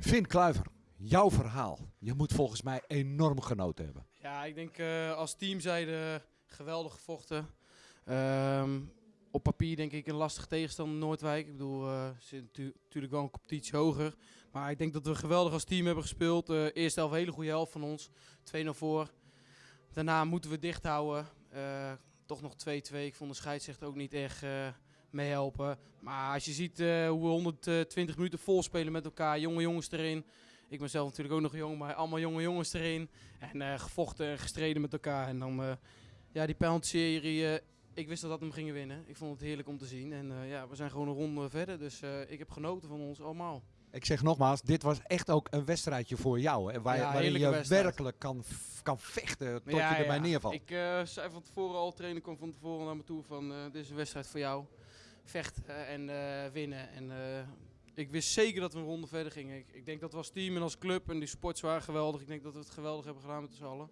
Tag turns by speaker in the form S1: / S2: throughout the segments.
S1: Finn Kluiver, jouw verhaal. Je moet volgens mij enorm genoten hebben.
S2: Ja, ik denk uh, als team zijde geweldig gevochten. Um, op papier denk ik een lastig tegenstander Noordwijk. Ik bedoel, ze zit natuurlijk wel een competitie hoger. Maar ik denk dat we geweldig als team hebben gespeeld. Uh, eerste helft, hele goede helft van ons. 2-0 voor. Daarna moeten we dicht houden. Toch nog 2-2. Ik vond de scheidsrechter ook niet echt meehelpen. Maar als je ziet hoe we 120 minuten vol spelen met elkaar. Jonge jongens erin. Ik ben zelf natuurlijk ook nog jong, maar allemaal jonge jongens erin. En gevochten en gestreden met elkaar. En dan ja, die penalty-serie ik wist dat we hem gingen winnen. Ik vond het heerlijk om te zien. En ja, we zijn gewoon een ronde verder. Dus ik heb genoten van ons allemaal.
S1: Ik zeg nogmaals, dit was echt ook een wedstrijdje voor jou. Hè, waar,
S2: ja,
S1: waarin je
S2: wedstrijd.
S1: werkelijk kan, kan vechten tot
S2: ja,
S1: je erbij
S2: ja.
S1: neervalt.
S2: Ik uh, zei van tevoren al, trainer kwam van tevoren naar me toe van dit is een wedstrijd voor jou. Vechten en winnen. En ik wist zeker dat we een ronde verder gingen. Ik, ik, denk dat we als team en als club en die sports waren geweldig. Ik denk dat we het geweldig hebben gedaan met z'n allen.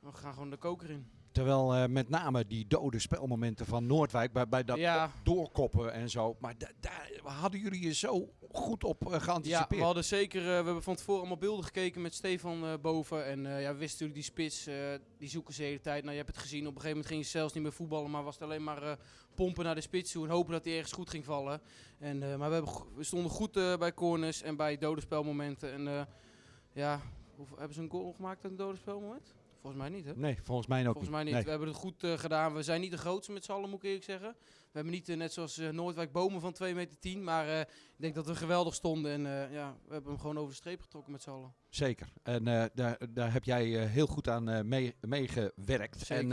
S2: We gaan gewoon de koker in.
S1: Terwijl uh, met name die dode spelmomenten van Noordwijk, bij, bij dat
S2: ja.
S1: doorkoppen en zo. Maar daar hadden jullie je zo goed op uh, geanticipeerd.
S2: Ja, we hadden zeker, uh, we hebben van tevoren allemaal beelden gekeken met Stefan boven. En ja, we wisten natuurlijk die spits, die zoeken ze de hele tijd. Nou, je hebt het gezien, op een gegeven moment ging je zelfs niet meer voetballen. Maar was het alleen maar pompen naar de spits toe en hopen dat hij ergens goed ging vallen. En, maar we, hebben, we stonden goed bij corners en bij dode spelmomenten. En ja, hoe, hebben ze een goal gemaakt uit een dode spelmoment? Volgens mij niet, hè?
S1: Nee, volgens mij ook
S2: volgens mij
S1: niet.
S2: niet.
S1: Nee.
S2: We hebben het goed uh, gedaan. We zijn niet de grootste met z'n allen, moet ik eerlijk zeggen. We hebben niet uh, net zoals uh, Noordwijk bomen van 2 meter 10. Maar ik denk dat we geweldig stonden. En ja, we hebben hem gewoon over de streep getrokken met z'n allen.
S1: Zeker. En daar, daar heb jij heel goed aan meegewerkt. Mee en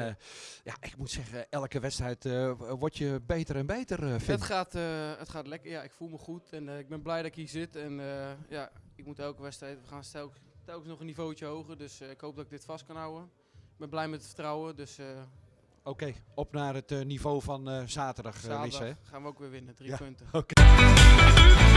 S1: ja, ik moet zeggen, elke wedstrijd word je beter en beter, vind
S2: het gaat, het gaat lekker. Ja, ik voel me goed. En ik ben blij dat ik hier zit. En ja, ik moet elke wedstrijd, we gaan telkens telkens nog een niveautje hoger. Dus uh, ik hoop dat ik dit vast kan houden. Ik ben blij met het vertrouwen. Dus, uh,
S1: Oké, okay, op naar het uh, niveau van zaterdag,
S2: zaterdag
S1: Lisse,
S2: gaan we ook weer winnen. Drie
S1: ja.
S2: punten.
S1: Okay.